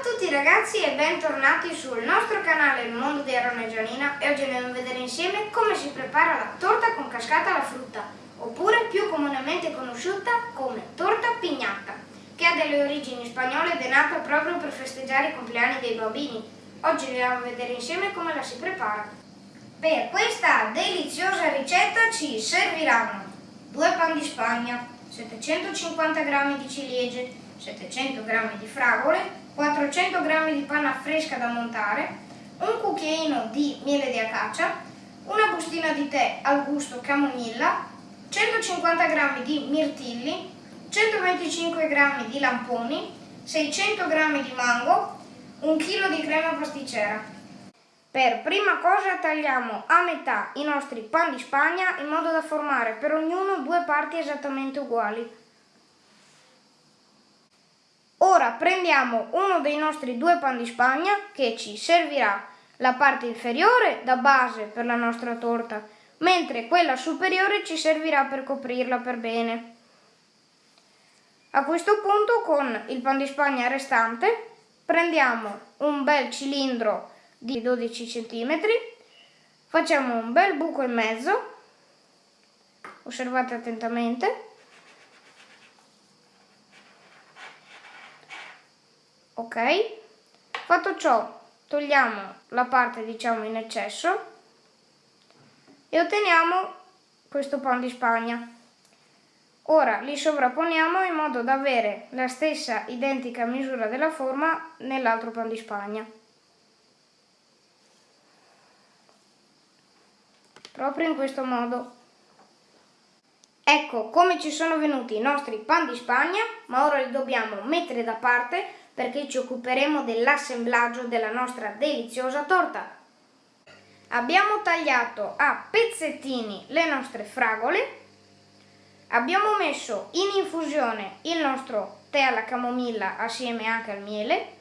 a tutti ragazzi e bentornati sul nostro canale Il Mondo di Aaron e Gianina e oggi andiamo a vedere insieme come si prepara la torta con cascata alla frutta oppure più comunemente conosciuta come torta pignata che ha delle origini spagnole ed è nata proprio per festeggiare i compleanni dei bambini. Oggi andiamo a vedere insieme come la si prepara. Per questa deliziosa ricetta ci serviranno due pan di spagna, 750 g di ciliegie, 700 g di fragole, 400 g di panna fresca da montare, un cucchiaino di miele di acacia, una bustina di tè al gusto camomilla, 150 g di mirtilli, 125 g di lamponi, 600 g di mango, 1 kg di crema pasticcera. Per prima cosa tagliamo a metà i nostri pan di spagna in modo da formare per ognuno due parti esattamente uguali. Ora prendiamo uno dei nostri due pan di spagna che ci servirà la parte inferiore da base per la nostra torta, mentre quella superiore ci servirà per coprirla per bene. A questo punto con il pan di spagna restante prendiamo un bel cilindro di 12 cm, facciamo un bel buco in mezzo, osservate attentamente, ok? Fatto ciò, togliamo la parte diciamo in eccesso e otteniamo questo pan di spagna. Ora li sovrapponiamo in modo da avere la stessa identica misura della forma nell'altro pan di spagna. Proprio in questo modo. Ecco come ci sono venuti i nostri pan di spagna, ma ora li dobbiamo mettere da parte perché ci occuperemo dell'assemblaggio della nostra deliziosa torta. Abbiamo tagliato a pezzettini le nostre fragole, abbiamo messo in infusione il nostro tè alla camomilla assieme anche al miele,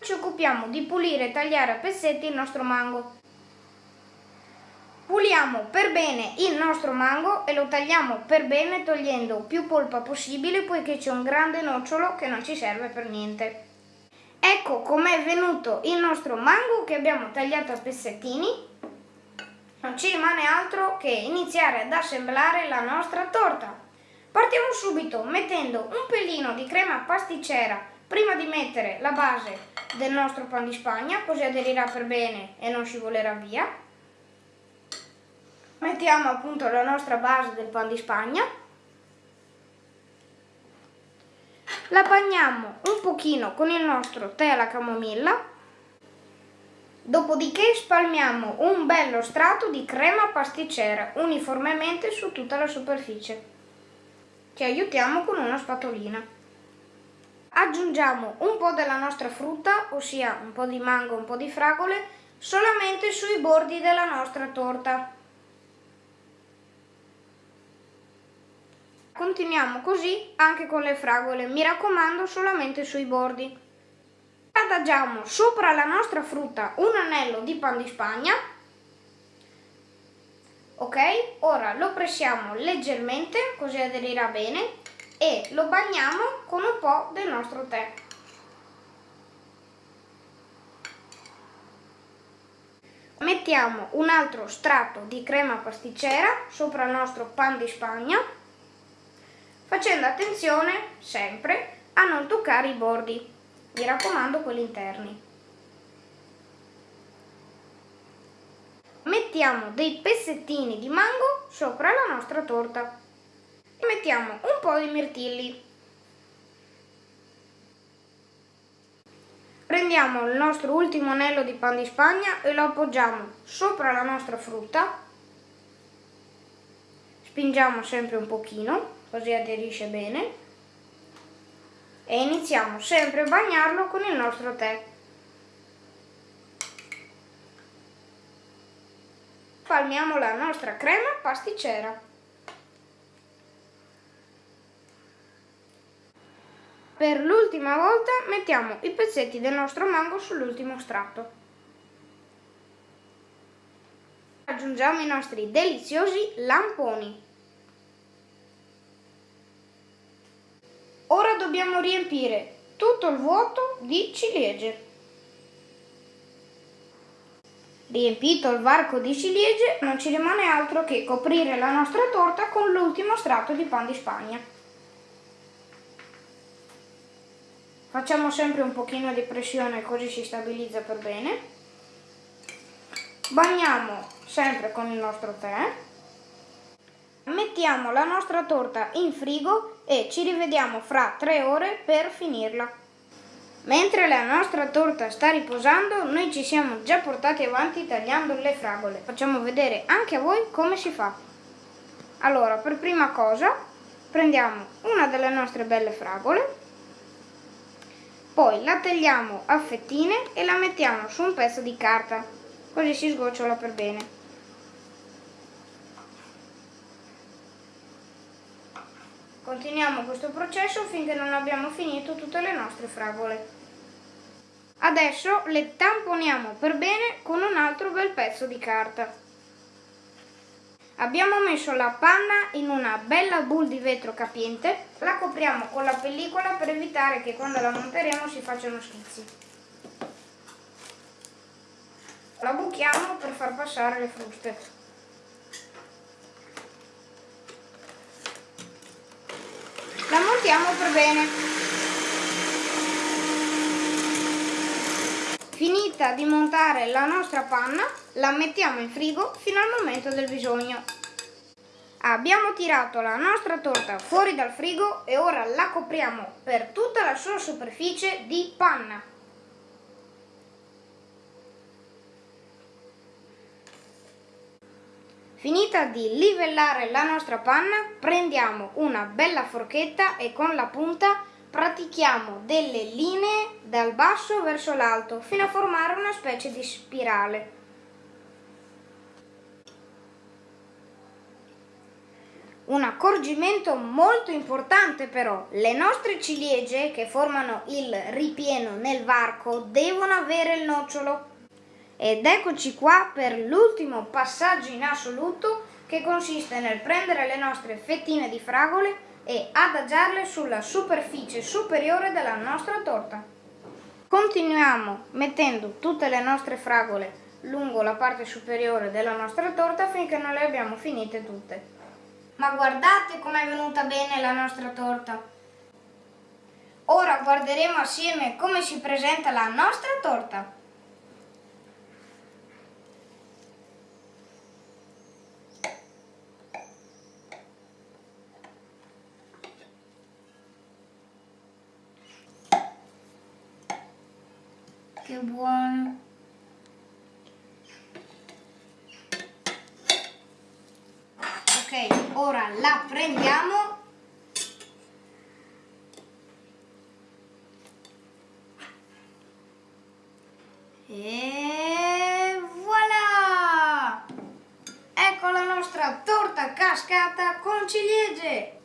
ci occupiamo di pulire e tagliare a pezzetti il nostro mango. Puliamo per bene il nostro mango e lo tagliamo per bene togliendo più polpa possibile poiché c'è un grande nocciolo che non ci serve per niente. Ecco com'è venuto il nostro mango che abbiamo tagliato a pezzettini. Non ci rimane altro che iniziare ad assemblare la nostra torta. Partiamo subito mettendo un pelino di crema pasticcera prima di mettere la base del nostro pan di spagna così aderirà per bene e non scivolerà via mettiamo appunto la nostra base del pan di spagna. La bagniamo un pochino con il nostro tè alla camomilla. Dopodiché spalmiamo un bello strato di crema pasticcera uniformemente su tutta la superficie ci aiutiamo con una spatolina. Aggiungiamo un po' della nostra frutta ossia un po' di mango un po' di fragole solamente sui bordi della nostra torta Continuiamo così anche con le fragole, mi raccomando solamente sui bordi. Adagiamo sopra la nostra frutta un anello di pan di spagna. Ok, ora lo pressiamo leggermente così aderirà bene e lo bagniamo con un po' del nostro tè. Mettiamo un altro strato di crema pasticcera sopra il nostro pan di spagna facendo attenzione sempre a non toccare i bordi, mi raccomando quelli interni. Mettiamo dei pezzettini di mango sopra la nostra torta e mettiamo un po' di mirtilli. Prendiamo il nostro ultimo anello di pan di spagna e lo appoggiamo sopra la nostra frutta. Spingiamo sempre un pochino così aderisce bene e iniziamo sempre a bagnarlo con il nostro tè. Palmiamo la nostra crema pasticcera. Per l'ultima volta mettiamo i pezzetti del nostro mango sull'ultimo strato. Aggiungiamo i nostri deliziosi lamponi. Ora dobbiamo riempire tutto il vuoto di ciliegie. Riempito il varco di ciliegie, non ci rimane altro che coprire la nostra torta con l'ultimo strato di pan di Spagna. Facciamo sempre un pochino di pressione così si stabilizza per bene. Bagniamo sempre con il nostro tè. Mettiamo la nostra torta in frigo e ci rivediamo fra tre ore per finirla. Mentre la nostra torta sta riposando, noi ci siamo già portati avanti tagliando le fragole. Facciamo vedere anche a voi come si fa. Allora, per prima cosa, prendiamo una delle nostre belle fragole, poi la tagliamo a fettine e la mettiamo su un pezzo di carta, così si sgocciola per bene. Continuiamo questo processo finché non abbiamo finito tutte le nostre fragole. Adesso le tamponiamo per bene con un altro bel pezzo di carta. Abbiamo messo la panna in una bella bowl di vetro capiente, la copriamo con la pellicola per evitare che quando la monteremo si facciano schizzi. La buchiamo per far passare le fruste. La montiamo per bene. Finita di montare la nostra panna, la mettiamo in frigo fino al momento del bisogno. Abbiamo tirato la nostra torta fuori dal frigo e ora la copriamo per tutta la sua superficie di panna. Finita di livellare la nostra panna, prendiamo una bella forchetta e con la punta pratichiamo delle linee dal basso verso l'alto fino a formare una specie di spirale. Un accorgimento molto importante però, le nostre ciliegie che formano il ripieno nel varco devono avere il nocciolo ed eccoci qua per l'ultimo passaggio in assoluto che consiste nel prendere le nostre fettine di fragole e adagiarle sulla superficie superiore della nostra torta. Continuiamo mettendo tutte le nostre fragole lungo la parte superiore della nostra torta finché non le abbiamo finite tutte. Ma guardate com'è venuta bene la nostra torta! Ora guarderemo assieme come si presenta la nostra torta. Che buono ok ora la prendiamo. E voilà! Ecco la nostra torta cascata con ciliegie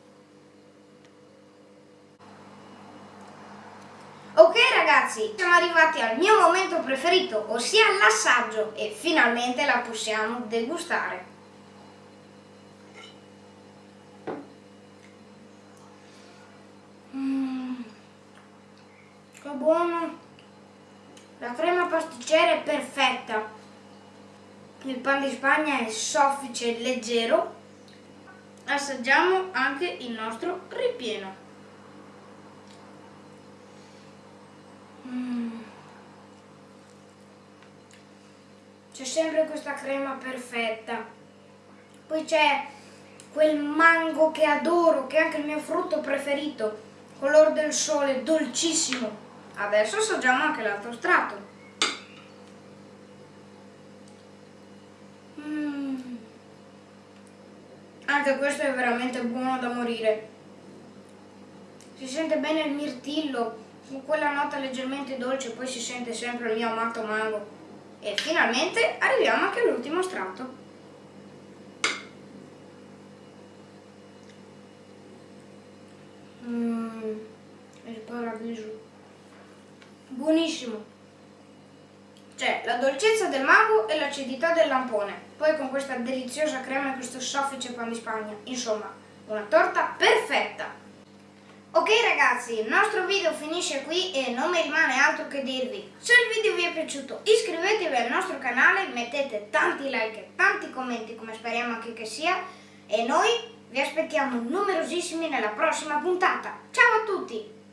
Ok ragazzi, siamo arrivati al mio momento preferito, ossia l'assaggio e finalmente la possiamo degustare. Mmm, che buono! La crema pasticcera è perfetta. Il pan di Spagna è soffice e leggero. Assaggiamo anche il nostro ripieno. C'è sempre questa crema perfetta. Poi c'è quel mango che adoro, che è anche il mio frutto preferito, color del sole, dolcissimo. Adesso assaggiamo anche l'altro strato. Mm. Anche questo è veramente buono da morire. Si sente bene il mirtillo, con quella nota leggermente dolce, poi si sente sempre il mio amato mango. E finalmente arriviamo anche all'ultimo strato. Mmm, il paradiso. Buonissimo. C'è la dolcezza del mago e l'acidità del lampone. Poi con questa deliziosa crema e questo soffice pan di spagna. Insomma, una torta perfetta. Ok ragazzi, il nostro video finisce qui e non mi rimane altro che dirvi. Se il video vi è piaciuto iscrivetevi al nostro canale, mettete tanti like e tanti commenti come speriamo anche che sia e noi vi aspettiamo numerosissimi nella prossima puntata. Ciao a tutti!